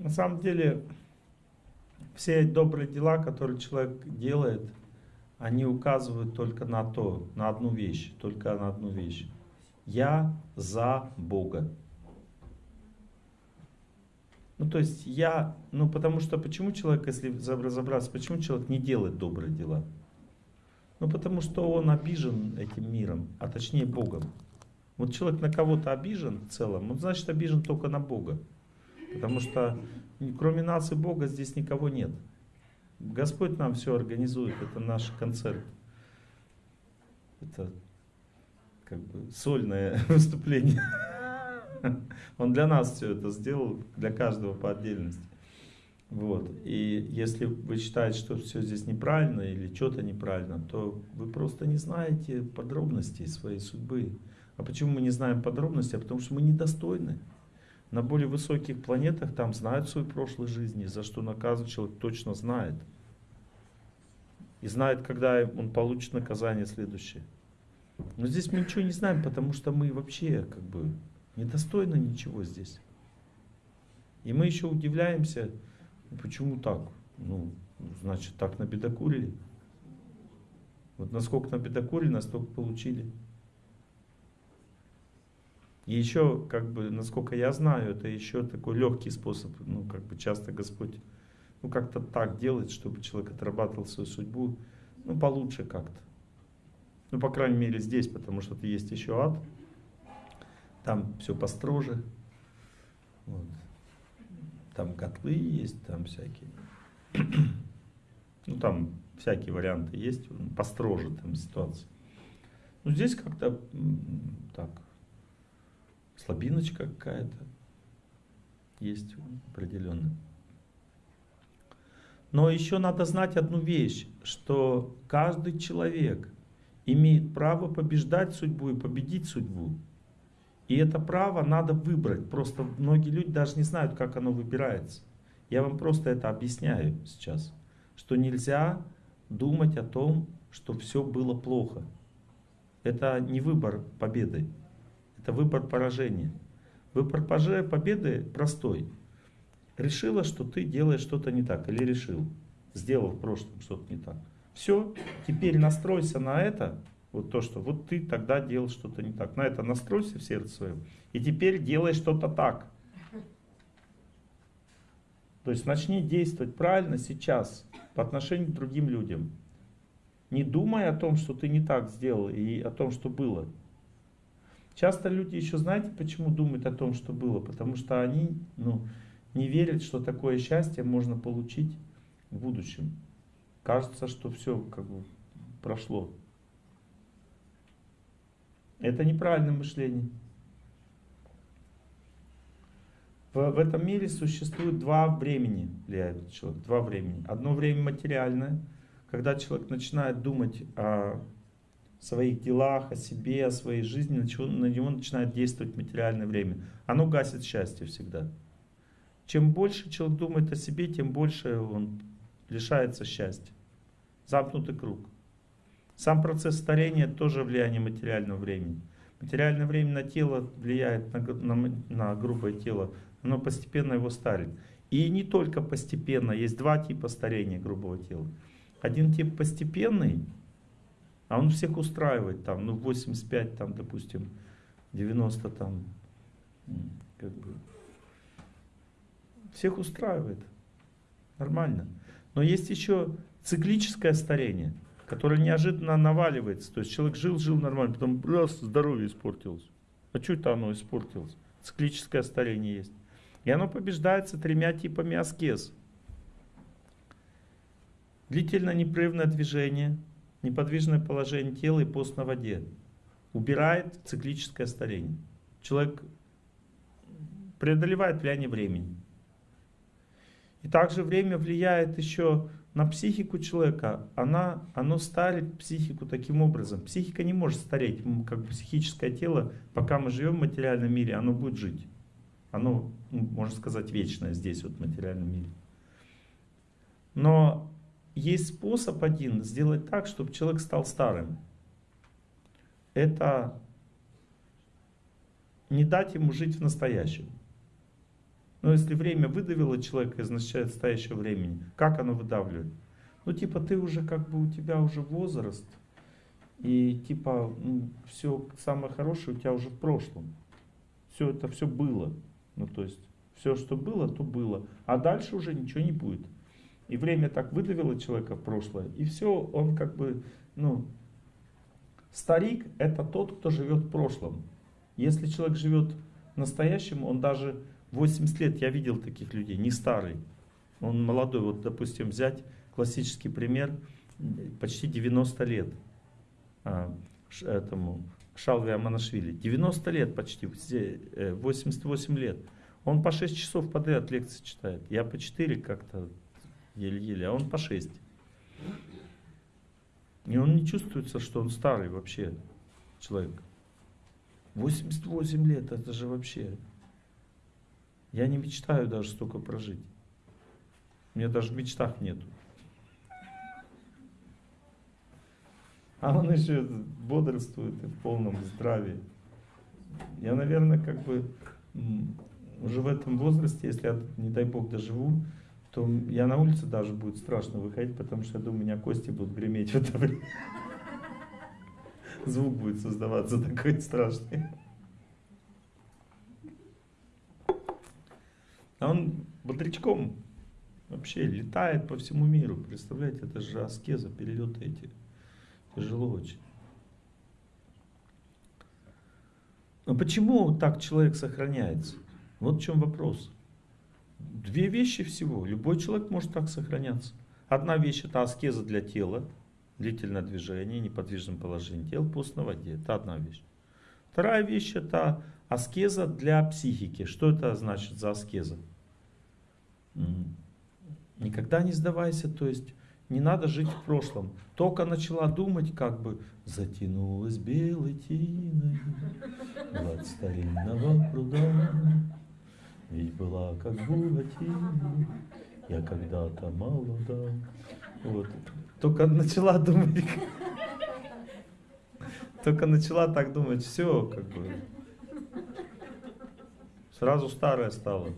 На самом деле, все добрые дела, которые человек делает, они указывают только на то, на одну вещь, только на одну вещь. Я за Бога. Ну, то есть я, ну, потому что, почему человек, если разобраться, почему человек не делает добрые дела? Ну, потому что он обижен этим миром, а точнее Богом. Вот человек на кого-то обижен в целом, он значит обижен только на Бога. Потому что кроме нас и Бога здесь никого нет. Господь нам все организует, это наш концерт. Это как бы сольное выступление. Он для нас все это сделал, для каждого по отдельности. Вот. И если вы считаете, что все здесь неправильно или что-то неправильно, то вы просто не знаете подробностей своей судьбы. А почему мы не знаем подробностей? А потому что мы недостойны. На более высоких планетах там знают свою прошлую жизнь, за что наказан человек точно знает. И знает, когда он получит наказание следующее. Но здесь мы ничего не знаем, потому что мы вообще как бы недостойны ничего здесь. И мы еще удивляемся, почему так? Ну, значит, так набедокурили. Вот насколько набедокурили, настолько получили. И еще, как бы, насколько я знаю, это еще такой легкий способ, ну, как бы часто Господь, ну, как-то так делает, чтобы человек отрабатывал свою судьбу, ну, получше как-то. Ну, по крайней мере, здесь, потому что есть еще ад, там все построже, вот. там котлы есть, там всякие, ну, там всякие варианты есть, построже там ситуация. Ну, здесь как-то так, слабиночка какая-то есть определенная. Но еще надо знать одну вещь, что каждый человек имеет право побеждать судьбу и победить судьбу. И это право надо выбрать. Просто многие люди даже не знают, как оно выбирается. Я вам просто это объясняю сейчас. Что нельзя думать о том, что все было плохо. Это не выбор победы. Это выбор поражения. Выбор победы простой. Решила, что ты делаешь что-то не так. Или решил. Сделал в прошлом что-то не так. Все, теперь настройся на это. Вот то, что вот ты тогда делал что-то не так. На это настройся в сердце своем. И теперь делай что-то так. То есть начни действовать правильно сейчас по отношению к другим людям. Не думай о том, что ты не так сделал и о том, что было. Часто люди еще, знаете, почему думают о том, что было? Потому что они ну, не верят, что такое счастье можно получить в будущем. Кажется, что все как бы прошло. Это неправильное мышление. В, в этом мире существует два времени, влияет человек, два времени. Одно время материальное, когда человек начинает думать о своих делах, о себе, о своей жизни, на него начинает действовать материальное время. Оно гасит счастье всегда. Чем больше человек думает о себе, тем больше он лишается счастья. Замкнутый круг. Сам процесс старения тоже влияние материального времени. Материальное время на тело влияет на, на, на грубое тело, оно постепенно его старит. И не только постепенно, есть два типа старения грубого тела. Один тип постепенный, а он всех устраивает там, ну 85 там, допустим, 90 там, как бы. Всех устраивает. Нормально. Но есть еще циклическое старение, которое неожиданно наваливается. То есть человек жил-жил нормально, потом раз, здоровье испортилось. А что это оно испортилось? Циклическое старение есть. И оно побеждается тремя типами аскез. Длительно непрерывное движение – неподвижное положение тела и пост на воде убирает циклическое старение. Человек преодолевает влияние времени. И также время влияет еще на психику человека. Она, оно старит психику таким образом. Психика не может стареть, как психическое тело, пока мы живем в материальном мире, оно будет жить. Оно, ну, можно сказать, вечное здесь, вот в материальном мире. Но есть способ один сделать так, чтобы человек стал старым. Это не дать ему жить в настоящем. Но если время выдавило человека из настоящего времени, как оно выдавливает? Ну, типа, ты уже как бы, у тебя уже возраст, и типа, ну, все самое хорошее у тебя уже в прошлом. Все это все было. Ну, то есть, все, что было, то было. А дальше уже ничего не будет. И время так выдавило человека в прошлое, и все, он как бы, ну, старик это тот, кто живет в прошлом. Если человек живет настоящим, он даже 80 лет, я видел таких людей, не старый, он молодой, вот допустим взять классический пример, почти 90 лет а, этому Шалви Аманашвили, 90 лет почти, 88 э, лет, он по 6 часов подряд лекции читает, я по 4 как-то еле-еле, а он по 6. И он не чувствуется, что он старый вообще человек. 88 лет, это же вообще... Я не мечтаю даже столько прожить. У меня даже в мечтах нету. А он еще бодрствует и в полном здравии. Я, наверное, как бы уже в этом возрасте, если я, не дай бог, доживу, то я на улице даже будет страшно выходить, потому что я думаю, у меня кости будут греметь в это время. Звук будет создаваться такой страшный. А он бодрячком вообще летает по всему миру. Представляете, это же аскеза, перелеты эти. Тяжело очень. Но почему так человек сохраняется? Вот в чем вопрос. Две вещи всего. Любой человек может так сохраняться. Одна вещь это аскеза для тела, длительное движение, неподвижном положении тела, пост на воде. Это одна вещь. Вторая вещь это аскеза для психики. Что это значит за аскеза? Никогда не сдавайся, то есть не надо жить в прошлом. Только начала думать, как бы затянулась белой тиной гладь старинного пруда. Ведь была как буратино, я когда-то молода. Вот. Только начала думать, только начала так думать, все, как бы, сразу старая стала.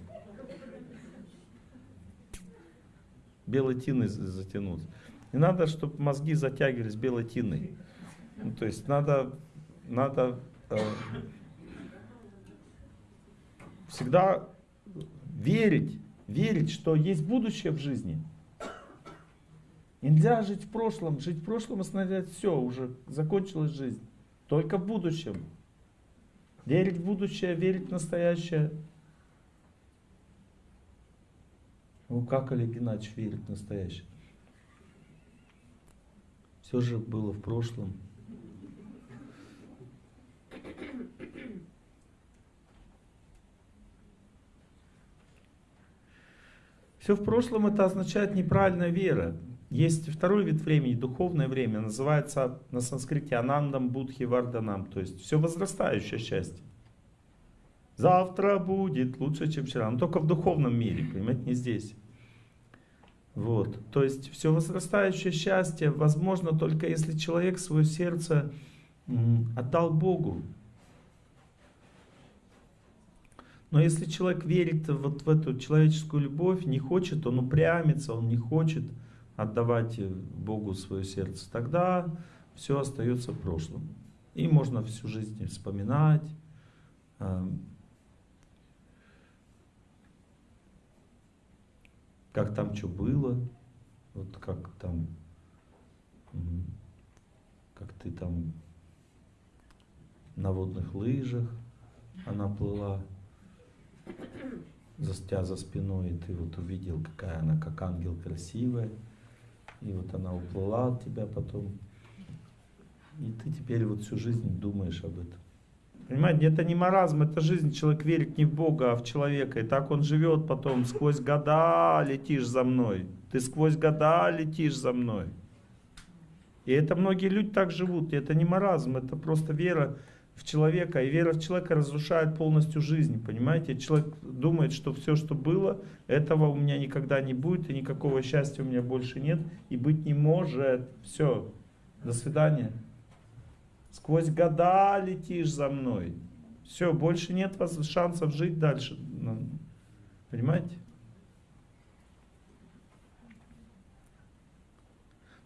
Белой тиной затянуться. Не надо, чтобы мозги затягивались белой тиной. Ну, то есть надо, надо э, всегда верить, верить, что есть будущее в жизни. Нельзя жить в прошлом. Жить в прошлом означает все, уже закончилась жизнь. Только в будущем. Верить в будущее, верить в настоящее. Ну как Олег Геннадьевич верит в настоящее? Все же было в прошлом. Все в прошлом это означает неправильная вера. Есть второй вид времени, духовное время, называется на санскрите анандам будхи варданам, то есть все возрастающее счастье. Завтра будет лучше, чем вчера, но только в духовном мире, понимаете, не здесь. Вот, то есть все возрастающее счастье возможно только если человек свое сердце отдал Богу, Но если человек верит вот в эту человеческую любовь, не хочет, он упрямится, он не хочет отдавать Богу свое сердце, тогда все остается в прошлом. И можно всю жизнь вспоминать, а, как там что было, вот как там, как ты там на водных лыжах она плыла, за тебя за спиной, и ты вот увидел, какая она, как ангел красивая, и вот она уплыла от тебя потом, и ты теперь вот всю жизнь думаешь об этом. Понимаете, это не маразм, это жизнь. Человек верит не в Бога, а в человека. И так он живет потом. Сквозь года летишь за мной. Ты сквозь года летишь за мной. И это многие люди так живут. И это не маразм, это просто вера человека, и вера в человека разрушает полностью жизнь, понимаете? Человек думает, что все, что было, этого у меня никогда не будет, и никакого счастья у меня больше нет, и быть не может. Все, до свидания. Сквозь года летишь за мной. Все, больше нет шансов жить дальше. Понимаете?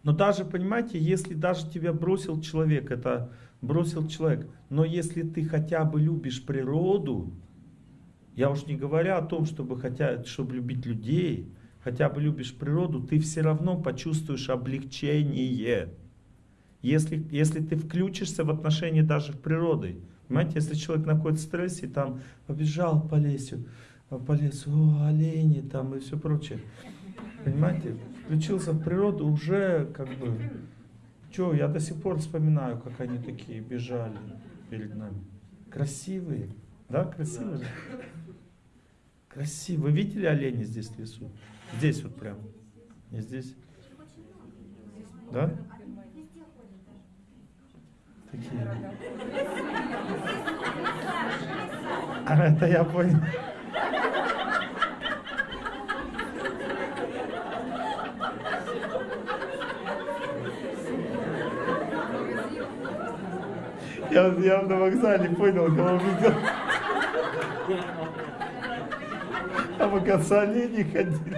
Но даже, понимаете, если даже тебя бросил человек, это бросил человек, но если ты хотя бы любишь природу, я уж не говоря о том, чтобы, хотя, чтобы любить людей, хотя бы любишь природу, ты все равно почувствуешь облегчение. Если, если ты включишься в отношения даже в природы. Понимаете, если человек находится в стрессе, там побежал по лесу, по лесу, о, олени там и все прочее. Понимаете, включился в природу, уже как бы, что, я до сих пор вспоминаю, как они такие бежали перед нами. Красивые, да, красивые? Красиво. Вы видели оленя здесь в лесу? Здесь вот прям. Не здесь. Да? Такие. А это я понял. Я, я на вокзале понял, кого видел. А мы к олени ходили.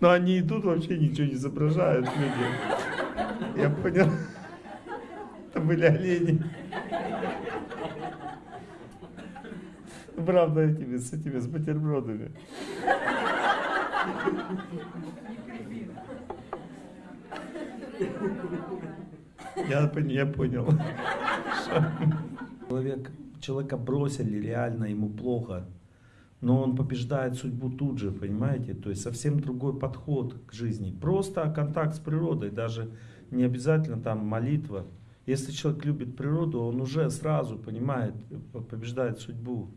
Но они идут, вообще ничего не изображают люди. Я понял. Это были олени. Правда, этими, с этими, с бутербродами. Я, я понял. Человек, человека бросили, реально ему плохо. Но он побеждает судьбу тут же, понимаете? То есть совсем другой подход к жизни. Просто контакт с природой, даже не обязательно там молитва. Если человек любит природу, он уже сразу понимает, побеждает судьбу.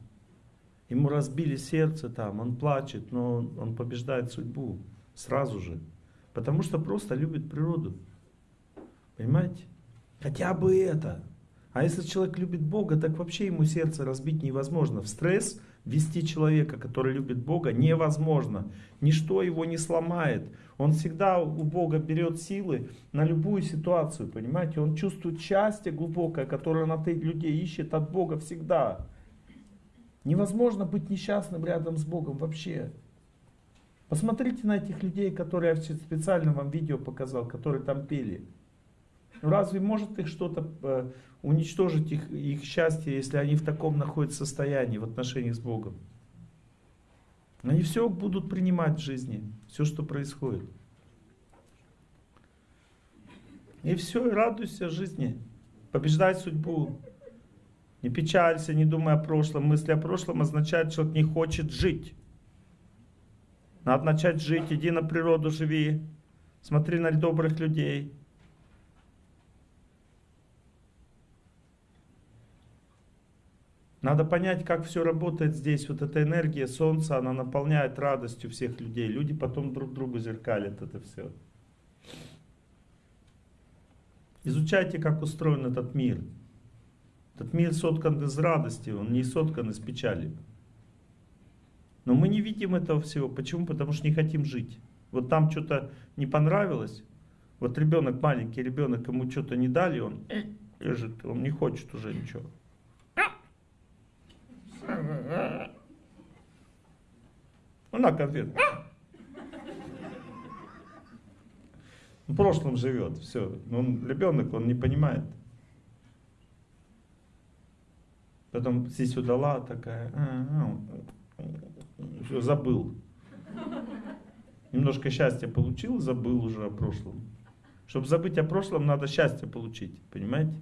Ему разбили сердце там, он плачет, но он побеждает судьбу сразу же. Потому что просто любит природу. Понимаете? Хотя бы это. А если человек любит Бога, так вообще ему сердце разбить невозможно. В стресс вести человека, который любит Бога, невозможно. Ничто его не сломает. Он всегда у Бога берет силы на любую ситуацию, понимаете? Он чувствует счастье глубокое, которое на от людей ищет от Бога всегда. Невозможно быть несчастным рядом с Богом вообще. Посмотрите на этих людей, которые я специально вам видео показал, которые там пели. Ну, разве может их что-то э, уничтожить, их, их счастье, если они в таком находятся состоянии в отношении с Богом? Они все будут принимать в жизни, все, что происходит. И все, и радуйся жизни, побеждай судьбу. Не печалься, не думай о прошлом. Мысли о прошлом означают, что человек не хочет жить. Надо начать жить, иди на природу, живи. Смотри на добрых людей. Надо понять, как все работает здесь. Вот эта энергия солнца, она наполняет радостью всех людей. Люди потом друг другу зеркалят это все. Изучайте, как устроен этот мир. Этот мир соткан из радости, он не соткан из печали. Но мы не видим этого всего. Почему? Потому что не хотим жить. Вот там что-то не понравилось. Вот ребенок, маленький ребенок, ему что-то не дали, он лежит, он не хочет уже ничего. Ну, на конфет. В прошлом живет, все. Он ребенок, он не понимает. Потом сисю дала такая, а, а, все, забыл. Немножко счастья получил, забыл уже о прошлом. Чтобы забыть о прошлом, надо счастье получить, понимаете?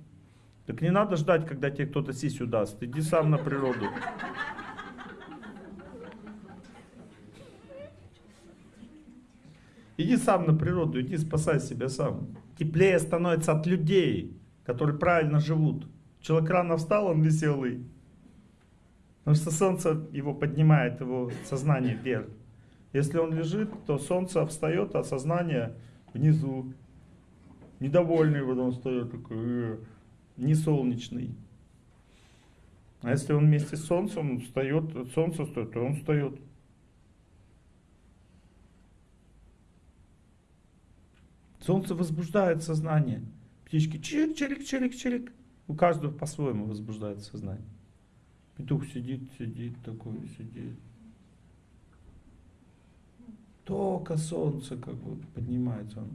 Так не надо ждать, когда тебе кто-то сисю даст. Иди сам на природу. Иди сам на природу, иди спасай себя сам. Теплее становится от людей, которые правильно живут. Человек рано встал, он веселый. Потому что солнце его поднимает, его сознание вверх. Если он лежит, то солнце встает, а сознание внизу. Недовольный потом встает, такой, э, не солнечный. А если он вместе с солнцем он встает, солнце стоит, то он встает. Солнце возбуждает сознание. Птички чирик, чирик, чирик, чирик. У каждого по-своему возбуждает сознание. Петух сидит, сидит такой, сидит. Только солнце как бы поднимается. Он.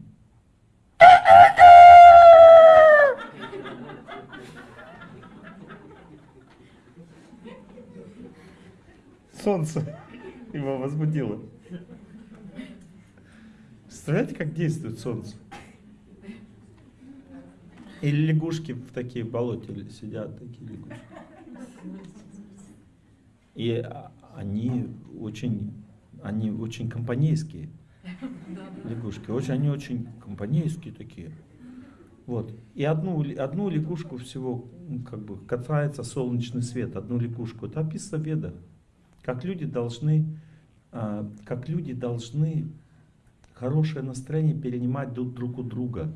Солнце его возбудило. Представляете, как действует солнце? Или лягушки в такие болоте сидят, такие лягушки. И они очень, они очень компанейские. Лягушки. Очень, они очень компанейские такие. Вот. И одну, одну лягушку всего, как бы, касается солнечный свет, одну лягушку. Это описано в Ведах. Как люди должны, а, как люди должны хорошее настроение перенимать друг, друг у друга.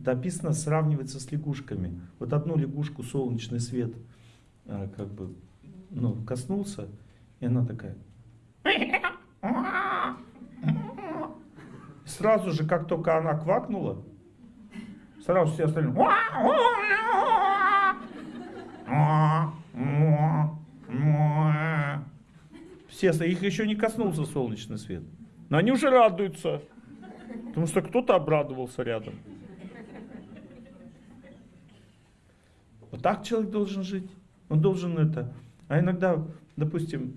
Это описано, сравнивается с лягушками. Вот одну лягушку солнечный свет а, как бы ну, коснулся, и она такая. Сразу же, как только она квакнула, сразу все остальные. Все, их еще не коснулся солнечный свет. Но они уже радуются, потому что кто-то обрадовался рядом. Вот так человек должен жить. Он должен это. А иногда, допустим,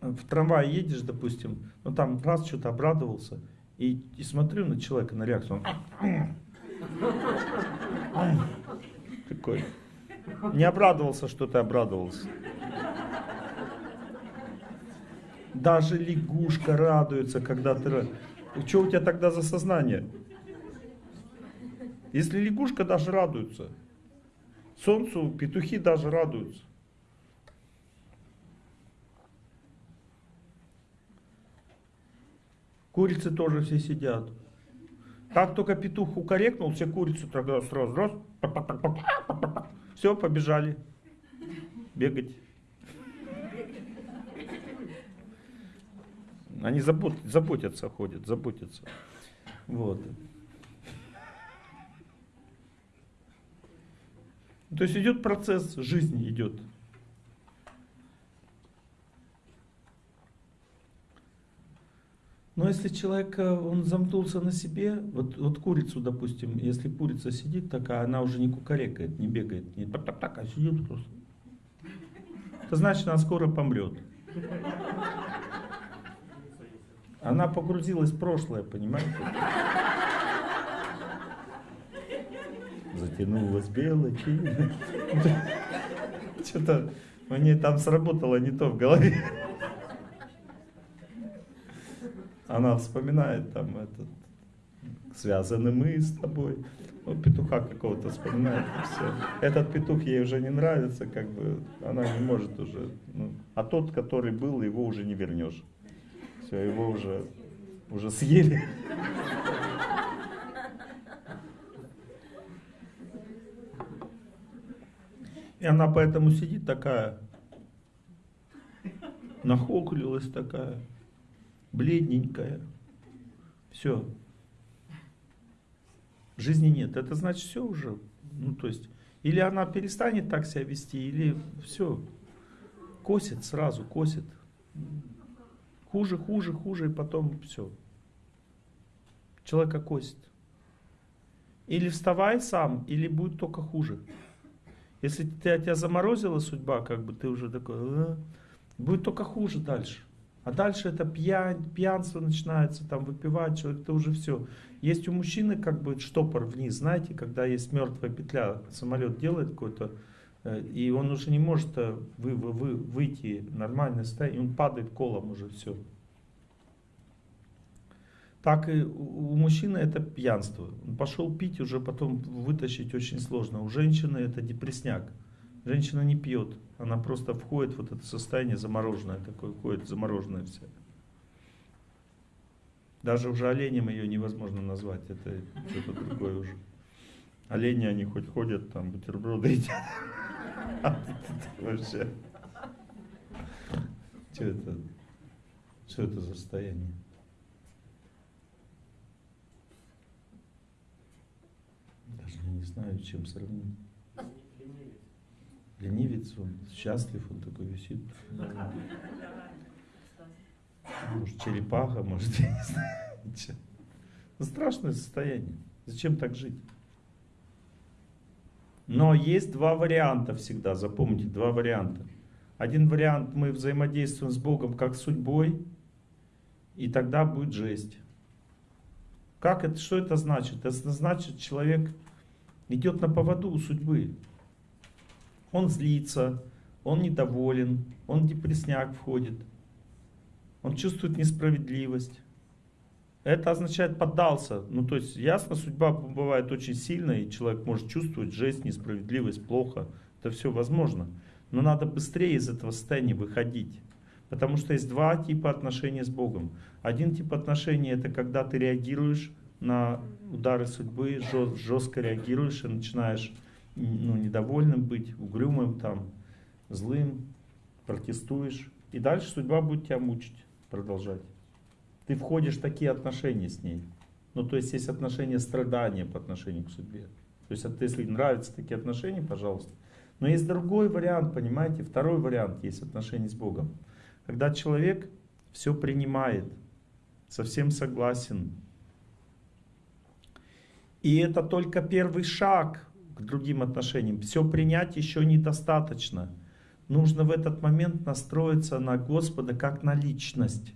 в трамвае едешь, допустим, ну там раз что-то обрадовался, и, и смотрю на человека, на реакцию, он такой. Не обрадовался, что ты обрадовался. Даже лягушка радуется, когда ты... Что у тебя тогда за сознание? Если лягушка даже радуется, солнцу петухи даже радуются. Курицы тоже все сидят. Как только петух укорекнул, все курицы тогда сразу раз, все, побежали бегать. Они забот, заботятся, ходят, заботятся. Вот. То есть идет процесс жизни, идет. Но если человек, э, он замкнулся на себе, вот, вот курицу, допустим, если курица сидит такая, она уже не кукарекает, не бегает, не так, так, так, а сидит просто. Это значит, она скоро помрет. Она погрузилась в прошлое, понимаете? Затянулась белой Что-то у нее там сработало не то в голове. Она вспоминает там этот, связаны мы с тобой. Ну, петуха какого-то вспоминает, и все. Этот петух ей уже не нравится, как бы, она не может уже. Ну, а тот, который был, его уже не вернешь. Все, его уже, уже съели. И она поэтому сидит такая, нахокулилась такая бледненькая. Все. Жизни нет. Это значит все уже. Ну, то есть, или она перестанет так себя вести, или все. Косит сразу, косит. Хуже, хуже, хуже, и потом все. Человека косит. Или вставай сам, или будет только хуже. Если тебя, тебя заморозила судьба, как бы ты уже такой, а, будет только хуже дальше. А дальше это пьянь, пьянство начинается, там выпивать человек, это уже все. Есть у мужчины как бы штопор вниз, знаете, когда есть мертвая петля, самолет делает какой-то, э, и он уже не может э, вы, вы, вы, выйти состояние, он падает колом уже все. Так и у мужчины это пьянство. Он пошел пить, уже потом вытащить очень сложно. У женщины это депресняк. Женщина не пьет, она просто входит в вот это состояние замороженное, такое входит замороженное все. Даже уже оленем ее невозможно назвать, это что-то другое уже. Олени, они хоть ходят, там бутерброды едят. Вообще. Что это? Что это за состояние? Даже не знаю, чем сравнить. Ленивец, он счастлив, он такой висит. Может, черепаха, может, я не знаю. Ничего. Ну, страшное состояние. Зачем так жить? Но есть два варианта всегда, запомните, два варианта. Один вариант, мы взаимодействуем с Богом как судьбой, и тогда будет жесть. Как это, что это значит? Это значит, человек идет на поводу у судьбы. Он злится, он недоволен, он в депресняк входит, он чувствует несправедливость. Это означает поддался. Ну, то есть, ясно, судьба бывает очень сильная, и человек может чувствовать жесть, несправедливость, плохо. Это все возможно. Но надо быстрее из этого состояния выходить. Потому что есть два типа отношений с Богом. Один тип отношений это когда ты реагируешь на удары судьбы, жестко реагируешь и начинаешь ну, недовольным быть, угрюмым, там, злым, протестуешь. И дальше судьба будет тебя мучить, продолжать ты входишь в такие отношения с ней. Ну, то есть есть отношения страдания по отношению к судьбе. То есть, если нравятся такие отношения, пожалуйста. Но есть другой вариант, понимаете, второй вариант есть отношения с Богом. Когда человек все принимает, совсем согласен. И это только первый шаг к другим отношениям. Все принять еще недостаточно. Нужно в этот момент настроиться на Господа как на личность.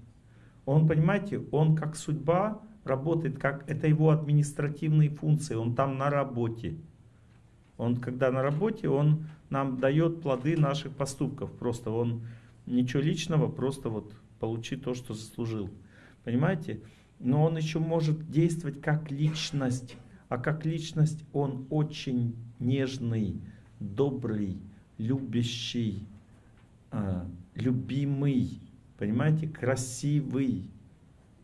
Он, понимаете, он как судьба работает, как это его административные функции, он там на работе. Он, когда на работе, он нам дает плоды наших поступков. Просто он ничего личного, просто вот получи то, что заслужил. Понимаете? Но он еще может действовать как личность. А как личность он очень нежный, добрый, любящий, а, любимый. Понимаете, красивый,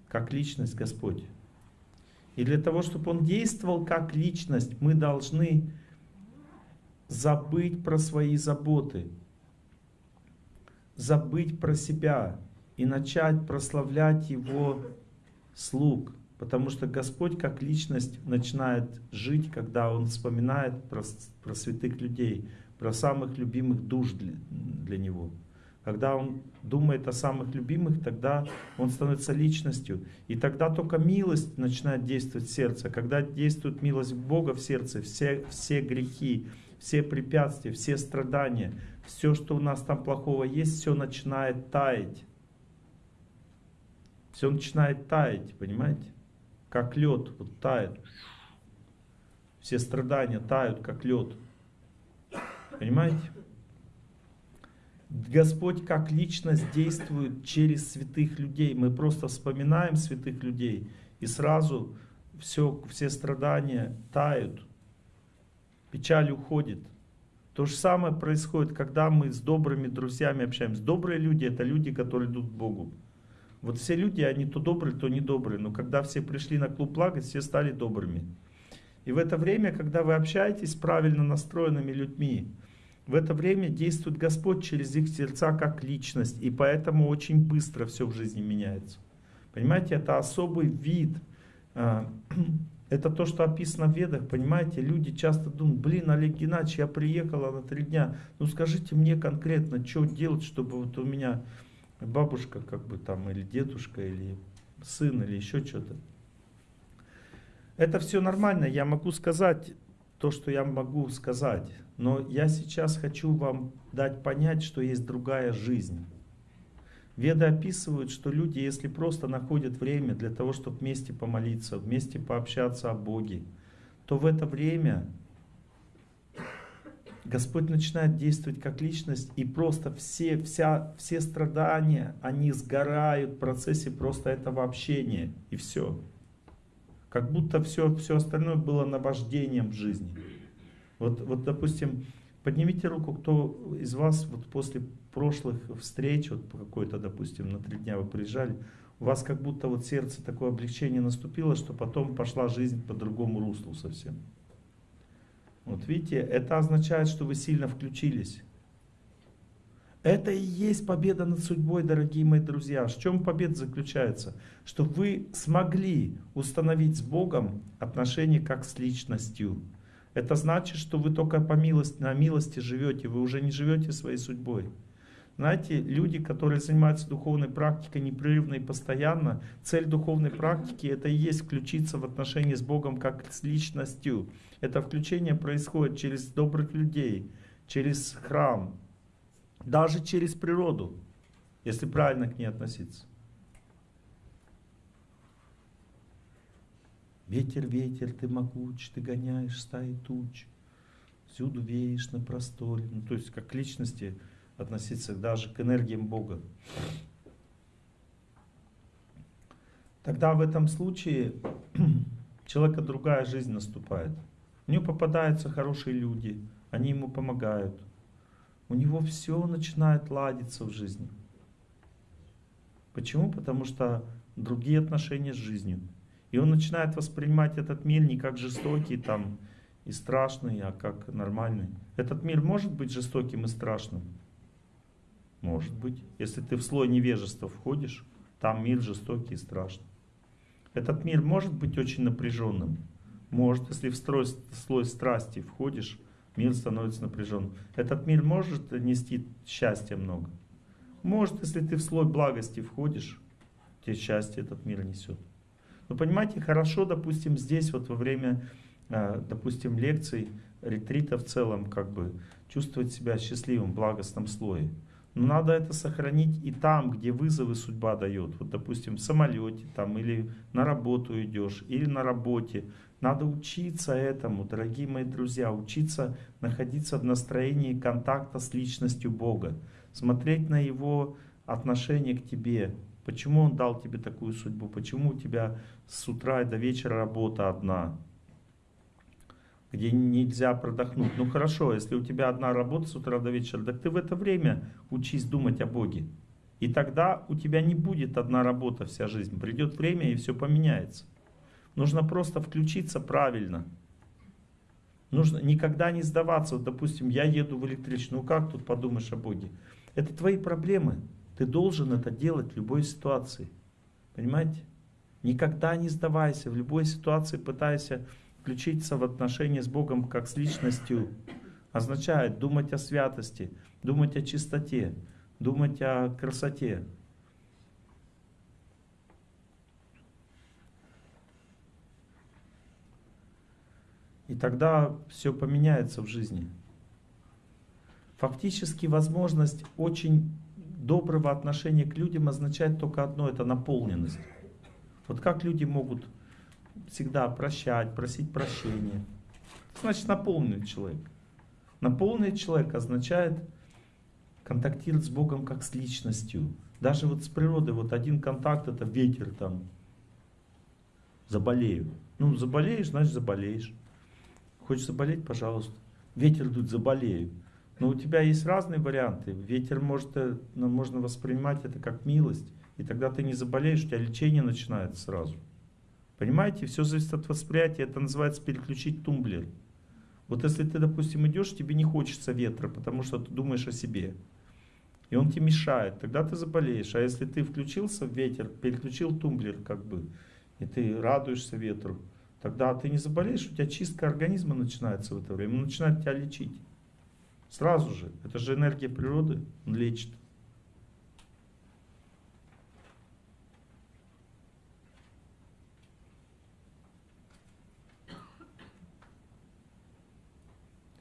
как личность Господь. И для того, чтобы он действовал как личность, мы должны забыть про свои заботы, забыть про себя и начать прославлять Его слуг. Потому что Господь как личность начинает жить, когда Он вспоминает про, про святых людей, про самых любимых душ для, для Него. Когда он думает о самых любимых, тогда он становится личностью. И тогда только милость начинает действовать в сердце. Когда действует милость Бога в сердце, все, все грехи, все препятствия, все страдания, все, что у нас там плохого есть, все начинает таять. Все начинает таять, понимаете? Как лед, вот тает. Все страдания тают, как лед. Понимаете? Господь как личность действует через святых людей. Мы просто вспоминаем святых людей, и сразу все, все страдания тают, печаль уходит. То же самое происходит, когда мы с добрыми друзьями общаемся. Добрые люди — это люди, которые идут к Богу. Вот все люди, они то добрые, то недобрые. Но когда все пришли на клуб плакать, все стали добрыми. И в это время, когда вы общаетесь с правильно настроенными людьми, в это время действует Господь через их сердца как личность, и поэтому очень быстро все в жизни меняется. Понимаете, это особый вид, а, это то, что описано в Ведах, понимаете, люди часто думают, блин, Олег Геннадьевич, я приехала на три дня, ну скажите мне конкретно, что делать, чтобы вот у меня бабушка, как бы там, или дедушка, или сын, или еще что-то. Это все нормально, я могу сказать то, что я могу сказать. Но я сейчас хочу вам дать понять, что есть другая жизнь. Веды описывают, что люди, если просто находят время для того, чтобы вместе помолиться, вместе пообщаться о Боге, то в это время Господь начинает действовать как личность, и просто все, вся, все страдания, они сгорают в процессе просто этого общения, и все. Как будто все, все остальное было наваждением в жизни. Вот, вот, допустим, поднимите руку, кто из вас вот после прошлых встреч, вот какой-то, допустим, на три дня вы приезжали, у вас как будто вот сердце такое облегчение наступило, что потом пошла жизнь по другому руслу совсем. Вот видите, это означает, что вы сильно включились. Это и есть победа над судьбой, дорогие мои друзья. В чем победа заключается? Что вы смогли установить с Богом отношения как с личностью. Это значит, что вы только по милости, на милости живете, вы уже не живете своей судьбой. Знаете, люди, которые занимаются духовной практикой непрерывно и постоянно, цель духовной практики это и есть включиться в отношения с Богом как с личностью. Это включение происходит через добрых людей, через храм, даже через природу, если правильно к ней относиться. Ветер, ветер, ты могуч, ты гоняешь стаи туч, всюду веешь на просторе. Ну, то есть как личности относиться даже к энергиям Бога. Тогда в этом случае человека другая жизнь наступает. У него попадаются хорошие люди, они ему помогают. У него все начинает ладиться в жизни. Почему? Потому что другие отношения с жизнью. И он начинает воспринимать этот мир не как жестокий там, и страшный, а как нормальный. Этот мир может быть жестоким и страшным? Может быть. Если ты в слой невежества входишь, там мир жестокий и страшный. Этот мир может быть очень напряженным. Может, если в строй, слой страсти входишь, мир становится напряженным. Этот мир может нести счастья много. Может, если ты в слой благости входишь, тебе счастье этот мир несет. Но понимаете, хорошо, допустим, здесь вот во время, э, допустим, лекций, ретрита в целом, как бы чувствовать себя счастливым, в благостном слое. Но надо это сохранить и там, где вызовы судьба дает. Вот, допустим, в самолете там, или на работу идешь, или на работе. Надо учиться этому, дорогие мои друзья, учиться находиться в настроении контакта с личностью Бога. Смотреть на Его отношение к тебе. Почему Он дал тебе такую судьбу? Почему у тебя с утра и до вечера работа одна? Где нельзя продохнуть. Ну хорошо, если у тебя одна работа с утра до вечера, так ты в это время учись думать о Боге. И тогда у тебя не будет одна работа вся жизнь. Придет время и все поменяется. Нужно просто включиться правильно. Нужно никогда не сдаваться. Вот, допустим, я еду в электричную. Ну как тут подумаешь о Боге? Это твои проблемы. Ты должен это делать в любой ситуации. Понимаете? Никогда не сдавайся. В любой ситуации пытайся включиться в отношения с Богом как с личностью означает думать о святости, думать о чистоте, думать о красоте. И тогда все поменяется в жизни. Фактически возможность очень доброго отношения к людям означает только одно, это наполненность. Вот как люди могут всегда прощать, просить прощения. Значит, наполненный человек. Наполненный человек означает контактировать с Богом как с личностью. Даже вот с природой, вот один контакт это ветер там. Заболею. Ну, заболеешь, значит заболеешь. Хочешь заболеть, пожалуйста. Ветер тут заболею. Но у тебя есть разные варианты. Ветер может, э, можно воспринимать это как милость. И тогда ты не заболеешь, у тебя лечение начинается сразу. Понимаете, все зависит от восприятия, это называется переключить тумблер. Вот если ты, допустим, идешь, тебе не хочется ветра, потому что ты думаешь о себе. И он тебе мешает, тогда ты заболеешь. А если ты включился в ветер, переключил тумблер как бы, и ты радуешься ветру, тогда ты не заболеешь, у тебя чистка организма начинается в это время, он начинает тебя лечить. Сразу же. Это же энергия природы, он лечит.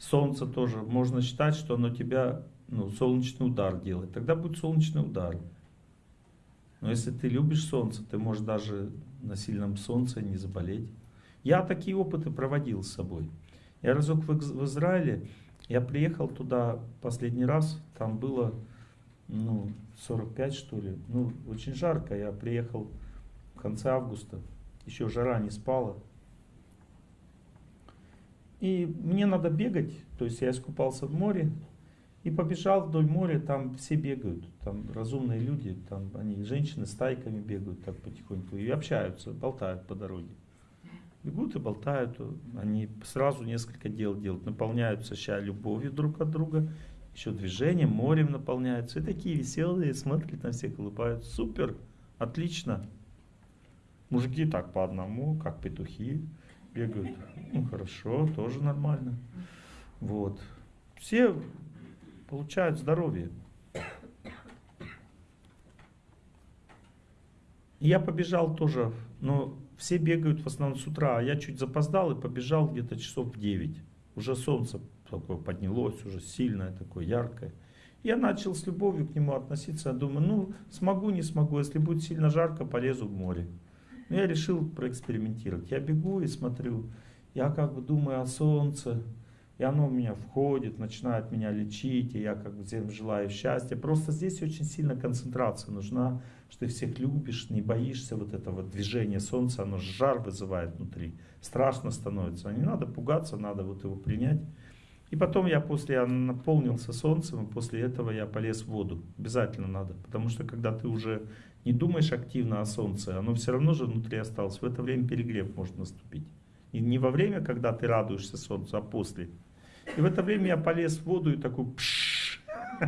Солнце тоже, можно считать, что оно тебя, ну, солнечный удар делает. Тогда будет солнечный удар. Но если ты любишь солнце, ты можешь даже на сильном солнце не заболеть. Я такие опыты проводил с собой. Я разок в, Израиле, я приехал туда последний раз, там было ну, 45 что ли, ну очень жарко, я приехал в конце августа, еще жара не спала, и мне надо бегать, то есть я искупался в море и побежал вдоль моря, там все бегают, там разумные люди, там они, женщины стайками бегают так потихоньку и общаются, болтают по дороге. Бегут и болтают, они сразу несколько дел делают, наполняются сейчас любовью друг от друга, еще движением, морем наполняются, и такие веселые, смотрят на всех, улыбаются, супер, отлично. Мужики так по одному, как петухи, бегают. Ну хорошо, тоже нормально. Вот. Все получают здоровье. Я побежал тоже, но все бегают в основном с утра, а я чуть запоздал и побежал где-то часов в 9. Уже солнце такое поднялось, уже сильное, такое яркое. Я начал с любовью к нему относиться. Я думаю, ну, смогу, не смогу. Если будет сильно жарко, полезу в море. Но я решил проэкспериментировать. Я бегу и смотрю. Я как бы думаю о солнце. И оно в меня входит, начинает меня лечить. И я как бы всем желаю счастья. Просто здесь очень сильно концентрация нужна. Что ты всех любишь, не боишься вот этого движения солнца. Оно жар вызывает внутри. Страшно становится. Не надо пугаться, надо вот его принять. И потом я после я наполнился солнцем, и после этого я полез в воду. Обязательно надо. Потому что когда ты уже не думаешь активно о солнце, оно все равно же внутри осталось. В это время перегрев может наступить. И не во время, когда ты радуешься солнцу, а после. И в это время я полез в воду и такой пшш,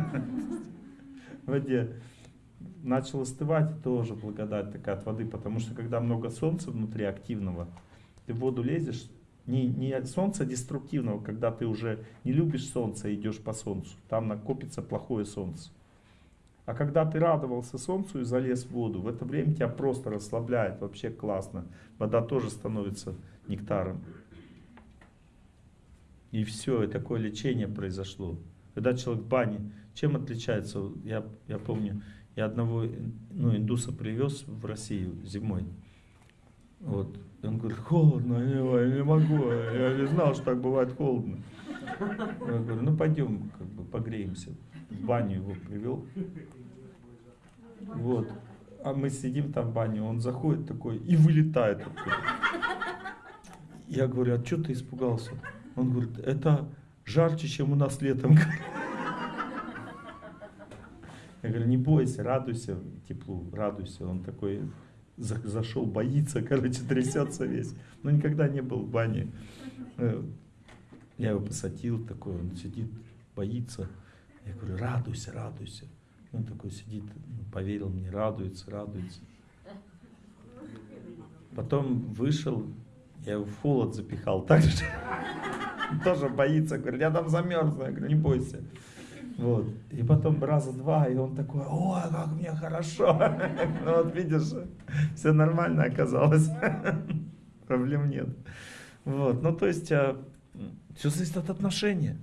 в воде. Начал остывать, тоже благодать такая от воды, потому что когда много солнца внутри активного, ты в воду лезешь, не, не солнца деструктивного, когда ты уже не любишь солнце и идешь по солнцу. Там накопится плохое солнце. А когда ты радовался солнцу и залез в воду, в это время тебя просто расслабляет, вообще классно. Вода тоже становится нектаром. И все, и такое лечение произошло. Когда человек в бане, чем отличается? Я, я помню, я одного ну, индуса привез в Россию зимой. Вот. И он говорит, холодно, я не могу, я не знал, что так бывает холодно. Я говорю, ну пойдем, как бы погреемся. В баню его привел. Вот. А мы сидим там в бане, он заходит такой и вылетает оттуда. Я говорю, а что ты испугался? Он говорит, это жарче, чем у нас летом. Я говорю, не бойся, радуйся теплу, радуйся. Он такой зашел, боится, короче, трясется весь. Но никогда не был в бане. Э, я его посадил, такой, он сидит, боится. Я говорю, радуйся, радуйся. Он такой сидит, ну, поверил мне, радуется, радуется. Потом вышел, я его в холод запихал так же. Тоже боится, говорит, я там замерзну. Я говорю, не бойся. Вот. И потом раза два, и он такой, ой, как мне хорошо. Ну вот видишь, все нормально оказалось. Проблем нет. Вот. Ну то есть, а, все зависит от отношения.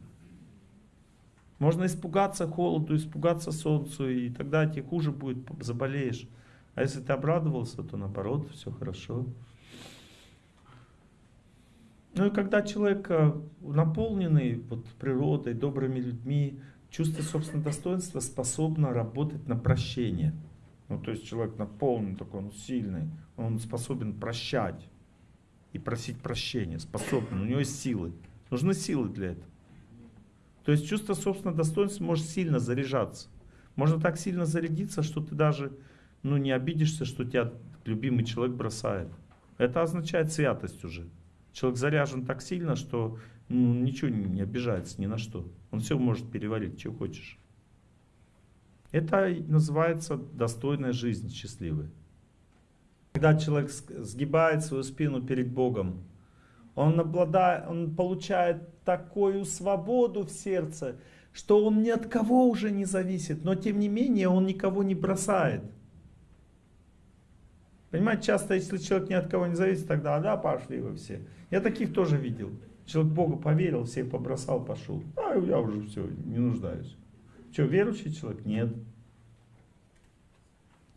Можно испугаться холоду, испугаться солнцу, и тогда тебе хуже будет, заболеешь. А если ты обрадовался, то наоборот, все хорошо. Ну и когда человек э, наполненный вот, природой, добрыми людьми, чувство собственного достоинства способно работать на прощение. Ну, то есть человек наполнен, такой он сильный, он способен прощать и просить прощения, способен, у него есть силы. Нужны силы для этого. То есть чувство собственного достоинства может сильно заряжаться. Можно так сильно зарядиться, что ты даже ну, не обидишься, что тебя любимый человек бросает. Это означает святость уже. Человек заряжен так сильно, что ну, ничего не обижается ни на что. Он все может переварить, что хочешь. Это называется достойная жизнь, счастливая. Когда человек сгибает свою спину перед Богом, он, обладает, он получает такую свободу в сердце, что он ни от кого уже не зависит, но тем не менее он никого не бросает. Понимаете, часто, если человек ни от кого не зависит, тогда, да, пошли вы все. Я таких тоже видел. Человек Богу поверил, всех побросал, пошел. А я уже все, не нуждаюсь. Что, верующий человек? Нет.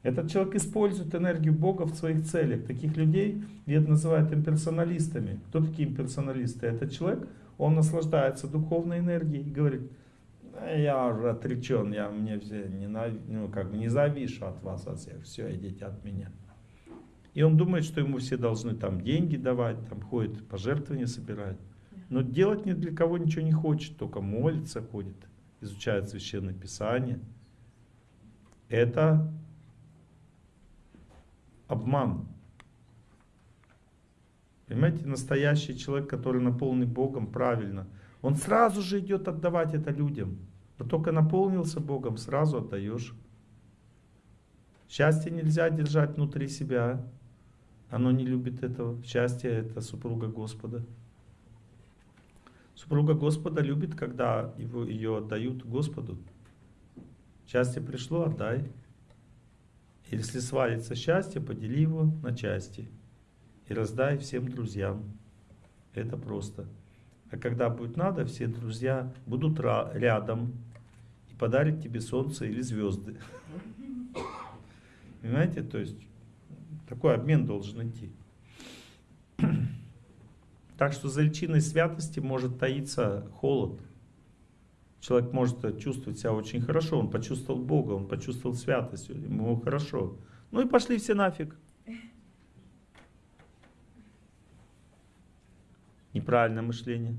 Этот человек использует энергию Бога в своих целях. Таких людей вед называют имперсоналистами. Кто такие имперсоналисты? Этот человек, он наслаждается духовной энергией и говорит, я уже отречен, я мне все ненав... ну, как бы не завишу от вас, от всех, все, идите от меня. И он думает, что ему все должны там деньги давать, там ходит, пожертвования собирает. Но делать ни для кого ничего не хочет, только молится, ходит, изучает Священное Писание. Это обман. Понимаете, настоящий человек, который наполнен Богом правильно, он сразу же идет отдавать это людям. Но только наполнился Богом, сразу отдаешь. Счастье нельзя держать внутри себя. Оно не любит этого. Счастье — это супруга Господа. Супруга Господа любит, когда его, ее отдают Господу. Счастье пришло, отдай. Если свалится счастье, подели его на части и раздай всем друзьям. Это просто. А когда будет надо, все друзья будут рядом и подарят тебе солнце или звезды. Понимаете? То есть такой обмен должен идти. Так что за личиной святости может таиться холод. Человек может чувствовать себя очень хорошо, он почувствовал Бога, он почувствовал святость, ему хорошо. Ну и пошли все нафиг. Неправильное мышление.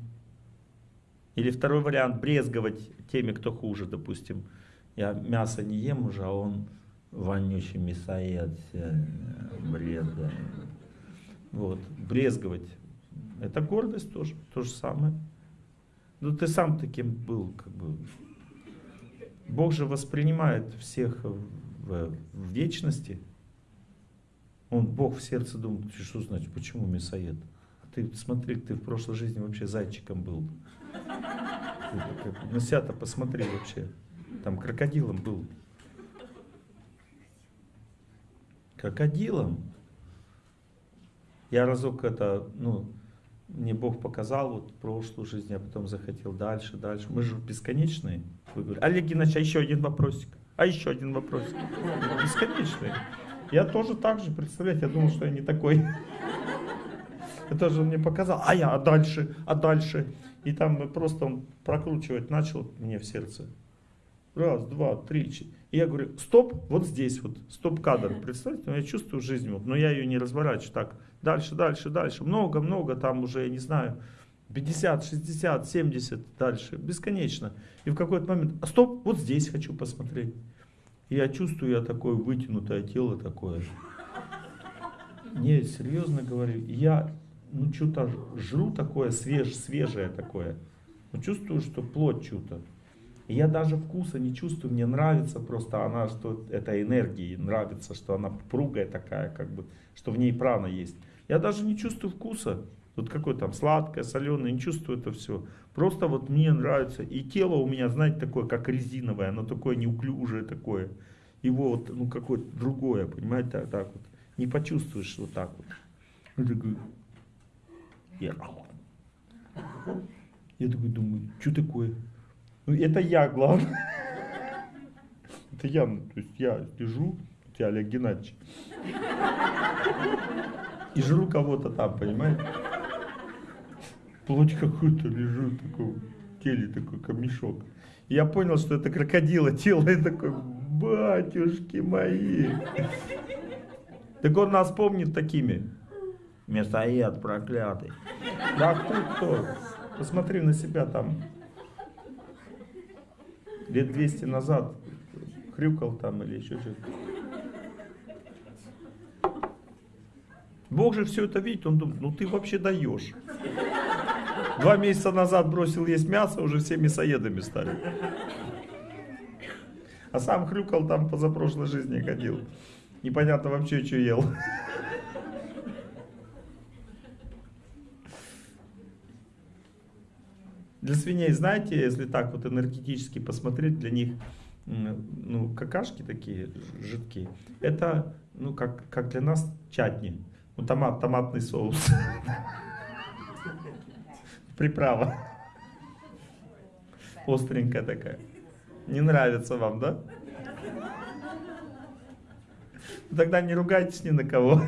Или второй вариант, брезговать теми, кто хуже, допустим. Я мясо не ем уже, а он вонючий мясоед, бред. Вот, брезговать. Это гордость тоже, то же самое. Ну ты сам таким был, как бы. Бог же воспринимает всех в, в вечности. Он, Бог в сердце думает, что значит, почему мясоед? А ты смотри, ты в прошлой жизни вообще зайчиком был. На себя-то посмотри вообще. Там крокодилом был. Крокодилом. Я разок это, ну, мне Бог показал вот прошлую жизнь, я потом захотел дальше, дальше. Мы же бесконечные. Вы говорите, Олег Геннадьевич, а еще один вопросик. А еще один вопросик. Бесконечные. Я тоже так же, представляете, я думал, что я не такой. Это же мне показал. А я, а дальше, а дальше. И там просто он прокручивать начал мне в сердце. Раз, два, три, четыре. И я говорю, стоп, вот здесь вот, стоп-кадр. Представляете, я чувствую жизнь, вот, но я ее не разворачиваю так. Дальше, дальше, дальше. Много-много, там уже, я не знаю, 50, 60, 70, дальше. Бесконечно. И в какой-то момент, а стоп, вот здесь хочу посмотреть. И я чувствую, я такое вытянутое тело такое. Не, серьезно говорю, я ну что-то жру такое свеж, свежее такое. Но чувствую, что плоть что-то. Я даже вкуса не чувствую, мне нравится просто она, что это энергии, нравится, что она пругая такая, как бы, что в ней прана есть. Я даже не чувствую вкуса, вот какое там сладкое, соленое, не чувствую это все. Просто вот мне нравится. И тело у меня, знаете, такое, как резиновое, оно такое неуклюжее такое. Его вот, ну, какое-то другое, понимаете, так, так вот. Не почувствуешь вот так вот. Я такой думаю, что такое? Ну, это я, главное. Это я, ну, то есть я лежу, я Олег Геннадьевич. И жру кого-то там, понимаете? Плоть какую-то лежу, такой, теле такой камешок. И я понял, что это крокодила тело, и такой, батюшки мои. Так он нас помнит такими. Мясоед проклятый. Да кто кто? Посмотри на себя там. Лет 200 назад хрюкал там или еще что-то. Бог же все это видит, он думает, ну ты вообще даешь. Два месяца назад бросил есть мясо, уже все мясоедами стали. А сам хрюкал там позапрошлой жизни ходил. Непонятно вообще, что ел. Для свиней, знаете, если так вот энергетически посмотреть, для них ну, какашки такие жидкие, это ну, как, как для нас чатни, ну, томат, томатный соус, приправа, остренькая такая. Не нравится вам, да? Тогда не ругайтесь ни на кого.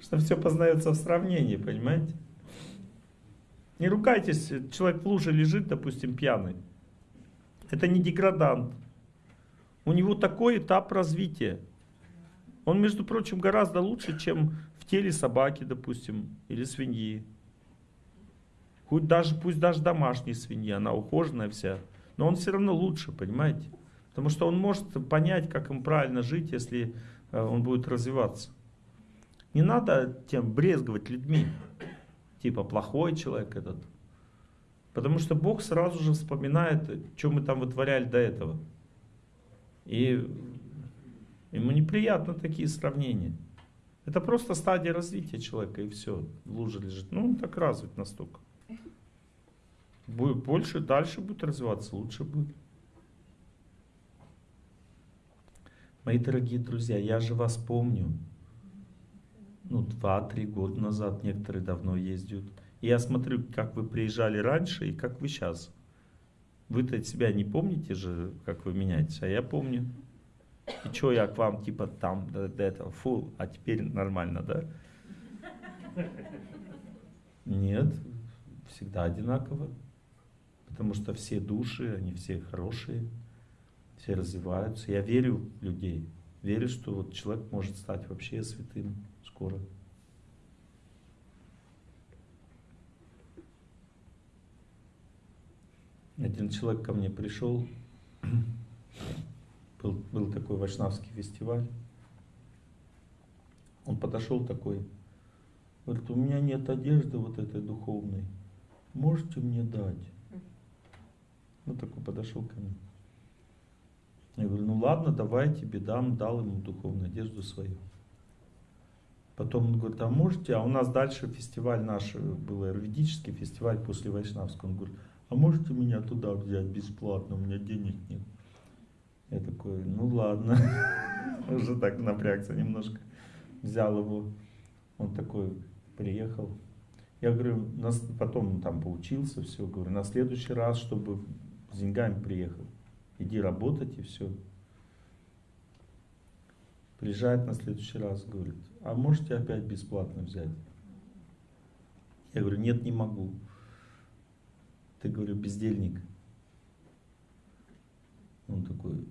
Что все познается в сравнении, понимаете? Не ругайтесь, человек в луже лежит, допустим, пьяный. Это не деградант. У него такой этап развития. Он, между прочим, гораздо лучше, чем в теле собаки, допустим, или свиньи. Хоть даже, пусть даже домашняя свинья, она ухоженная вся. Но он все равно лучше, понимаете? Потому что он может понять, как им правильно жить, если э, он будет развиваться. Не надо тем брезговать людьми типа плохой человек этот. Потому что Бог сразу же вспоминает, что мы там вытворяли до этого. И ему неприятно такие сравнения. Это просто стадия развития человека, и все. Лужа лежит. Ну, он так развит настолько. Будет больше, дальше будет развиваться, лучше будет. Мои дорогие друзья, я же вас помню. Ну, два-три года назад, некоторые давно ездят. И я смотрю, как вы приезжали раньше и как вы сейчас. Вы-то себя не помните же, как вы меняетесь, а я помню. И что я к вам типа там до, до этого, фу, а теперь нормально, да? Нет, всегда одинаково. Потому что все души, они все хорошие, все развиваются. Я верю в людей, верю, что вот человек может стать вообще святым скоро. Один человек ко мне пришел, был, был такой вайшнавский фестиваль. Он подошел такой, говорит, у меня нет одежды вот этой духовной, можете мне дать? Ну такой подошел ко мне. Я говорю, ну ладно, давай тебе дам, дал ему духовную одежду свою. Потом он говорит, а можете, а у нас дальше фестиваль наш был, аюрведический фестиваль после Вайшнавского. Он говорит, а можете меня туда взять бесплатно, у меня денег нет. Я такой, ну ладно, уже так напрягся немножко. Взял его, он такой приехал. Я говорю, потом там поучился, все, говорю, на следующий раз, чтобы с деньгами приехал, иди работать и все. Приезжает на следующий раз, говорит, а можете опять бесплатно взять? Я говорю, нет, не могу. Ты, говорю, бездельник. Он такой,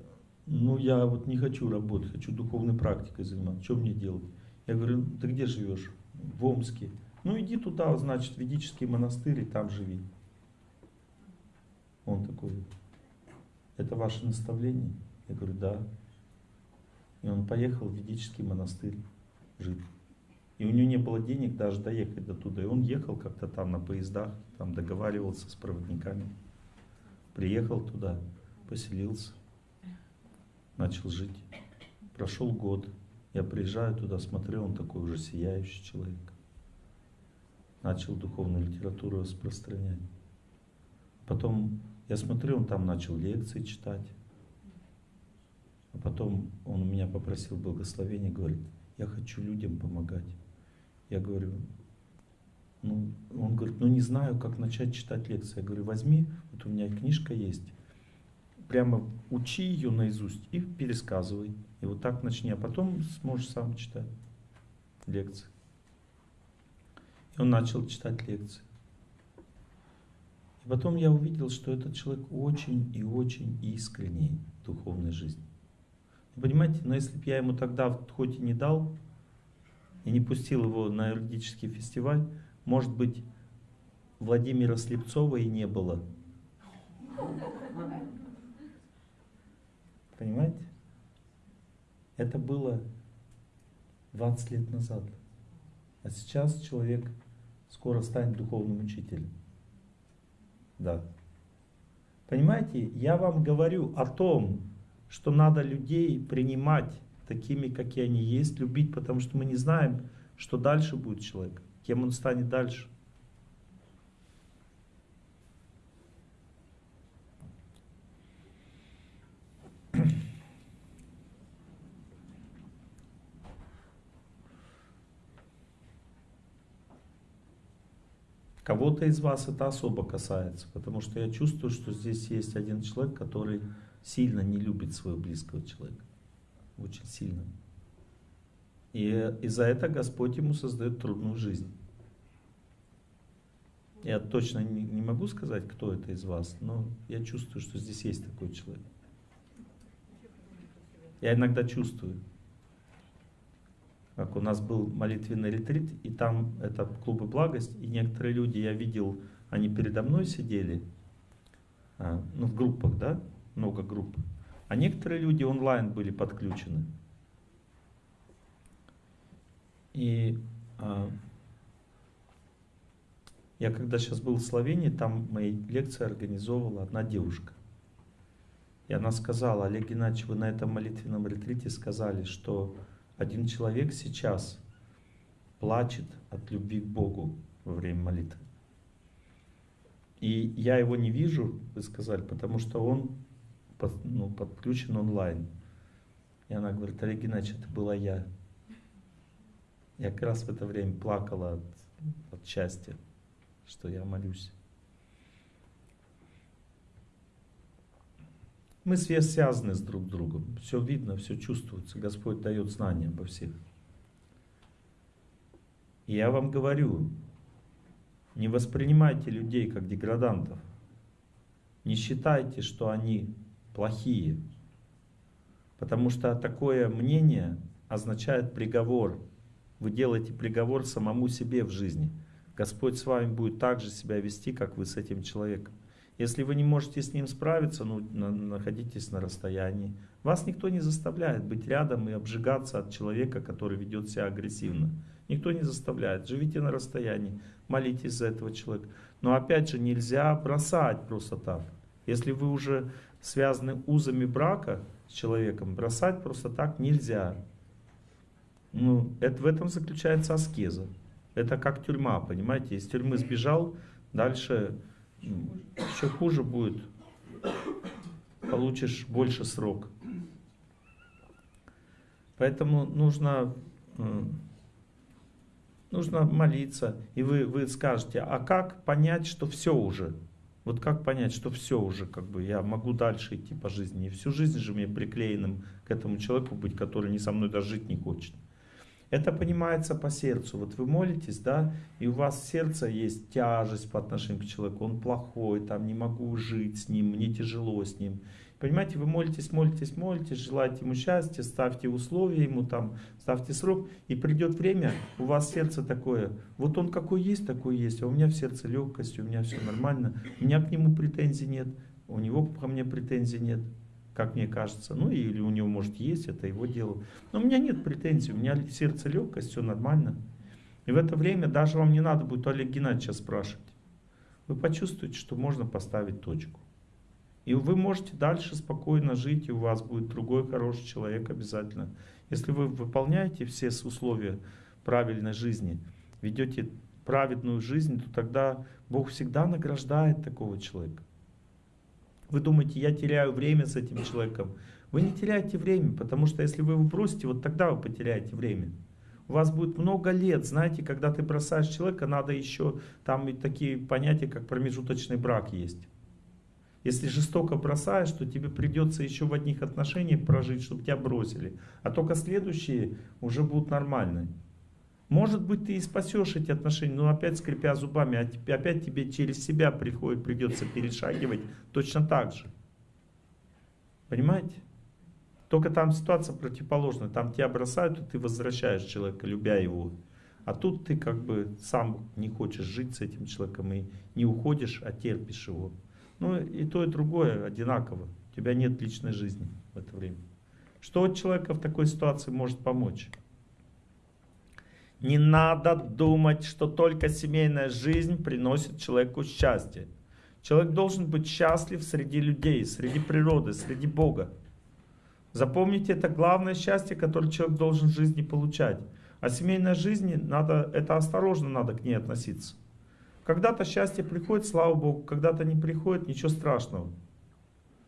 ну я вот не хочу работать, хочу духовной практикой заниматься, что мне делать? Я говорю, ты где живешь? В Омске. Ну иди туда, значит, ведический монастырь, и там живи. Он такой, это ваше наставление? Я говорю, да. И он поехал в ведический монастырь жить. И у него не было денег даже доехать до туда. И он ехал как-то там на поездах, там договаривался с проводниками. Приехал туда, поселился, начал жить. Прошел год. Я приезжаю туда, смотрю, он такой уже сияющий человек. Начал духовную литературу распространять. Потом я смотрю, он там начал лекции читать. А потом он у меня попросил благословения, говорит, я хочу людям помогать. Я говорю, ну, он говорит, ну не знаю, как начать читать лекции. Я говорю, возьми, вот у меня книжка есть, прямо учи ее наизусть и пересказывай. И вот так начни, а потом сможешь сам читать лекции. И он начал читать лекции. И потом я увидел, что этот человек очень и очень искренний в духовной жизни. Понимаете, но если бы я ему тогда хоть и не дал и не пустил его на юридический фестиваль, может быть, Владимира Слепцова и не было. Понимаете? Это было 20 лет назад. А сейчас человек скоро станет духовным учителем. Да. Понимаете, я вам говорю о том, что надо людей принимать такими, какие они есть, любить, потому что мы не знаем, что дальше будет человек, кем он станет дальше. Кого-то из вас это особо касается, потому что я чувствую, что здесь есть один человек, который сильно не любит своего близкого человека очень сильно. И из-за этого Господь ему создает трудную жизнь. Я точно не, не могу сказать, кто это из вас, но я чувствую, что здесь есть такой человек. Я иногда чувствую. Как у нас был молитвенный ретрит, и там это клубы благость, и некоторые люди, я видел, они передо мной сидели, а, ну в группах, да, много групп. А некоторые люди онлайн были подключены. И а, я когда сейчас был в Словении, там мои лекции организовывала одна девушка. И она сказала, Олег Геннадьевич, вы на этом молитвенном ретрите сказали, что один человек сейчас плачет от любви к Богу во время молитвы. И я его не вижу, вы сказали, потому что он под, ну, подключен онлайн. И она говорит, Олег Геннадьевич, это была я. Я как раз в это время плакала от, от счастья, что я молюсь. Мы связаны с друг другом. Все видно, все чувствуется. Господь дает знания обо всех. И я вам говорю, не воспринимайте людей как деградантов. Не считайте, что они плохие. Потому что такое мнение означает приговор. Вы делаете приговор самому себе в жизни. Господь с вами будет так же себя вести, как вы с этим человеком. Если вы не можете с ним справиться, ну, находитесь на расстоянии. Вас никто не заставляет быть рядом и обжигаться от человека, который ведет себя агрессивно. Никто не заставляет. Живите на расстоянии, молитесь за этого человека. Но опять же, нельзя бросать просто так. Если вы уже связаны узами брака с человеком, бросать просто так нельзя. Ну, это, в этом заключается аскеза. Это как тюрьма, понимаете? Из тюрьмы сбежал, дальше еще хуже будет. Получишь больше срок. Поэтому нужно, нужно молиться. И вы, вы скажете, а как понять, что все уже? Вот как понять, что все уже, как бы я могу дальше идти по жизни. И всю жизнь же мне приклеенным к этому человеку быть, который не со мной даже жить не хочет. Это понимается по сердцу. Вот вы молитесь, да, и у вас в сердце есть тяжесть по отношению к человеку. Он плохой, там не могу жить с ним, мне тяжело с ним. Понимаете, вы молитесь, молитесь, молитесь, желаете ему счастья, ставьте условия ему там, ставьте срок, и придет время, у вас сердце такое, вот он какой есть, такой есть, а у меня в сердце легкость, у меня все нормально, у меня к нему претензий нет, у него ко мне претензий нет как мне кажется. Ну или у него может есть, это его дело. Но у меня нет претензий, у меня сердце легкость, все нормально. И в это время даже вам не надо будет Олег Геннадьевича спрашивать. Вы почувствуете, что можно поставить точку. И вы можете дальше спокойно жить, и у вас будет другой хороший человек обязательно. Если вы выполняете все условия правильной жизни, ведете праведную жизнь, то тогда Бог всегда награждает такого человека. Вы думаете, я теряю время с этим человеком. Вы не теряете время, потому что если вы его бросите, вот тогда вы потеряете время. У вас будет много лет, знаете, когда ты бросаешь человека, надо еще, там и такие понятия, как промежуточный брак есть. Если жестоко бросаешь, то тебе придется еще в одних отношениях прожить, чтобы тебя бросили. А только следующие уже будут нормальные. Может быть, ты и спасешь эти отношения, но опять скрипя зубами, а опять тебе через себя приходит, придется перешагивать точно так же. Понимаете? Только там ситуация противоположная. Там тебя бросают, и ты возвращаешь человека, любя его. А тут ты как бы сам не хочешь жить с этим человеком и не уходишь, а терпишь его. Ну и то, и другое одинаково. У тебя нет личной жизни в это время. Что от человека в такой ситуации может помочь? Не надо думать, что только семейная жизнь приносит человеку счастье. Человек должен быть счастлив среди людей, среди природы, среди Бога. Запомните, это главное счастье, которое человек должен в жизни получать. А семейной жизни надо, это осторожно надо к ней относиться. Когда-то счастье приходит, слава Богу, когда-то не приходит, ничего страшного.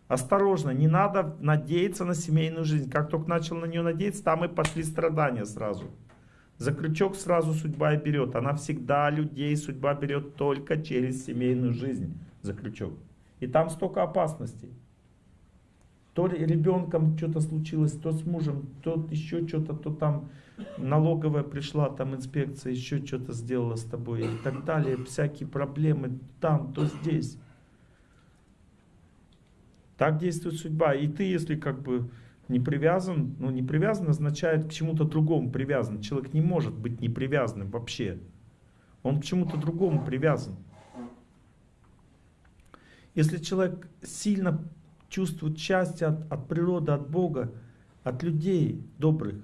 Осторожно, не надо надеяться на семейную жизнь. Как только начал на нее надеяться, там и пошли страдания сразу. За крючок сразу судьба и берет. Она всегда людей судьба берет только через семейную жизнь за крючок. И там столько опасностей. То ребенком что-то случилось, то с мужем, то еще что-то, то там налоговая пришла, там инспекция еще что-то сделала с тобой и так далее. Всякие проблемы там, то здесь. Так действует судьба. И ты, если как бы не привязан, ну не привязан означает к чему-то другому привязан. Человек не может быть не привязанным вообще. Он к чему-то другому привязан. Если человек сильно чувствует счастье от, от природы, от Бога, от людей добрых,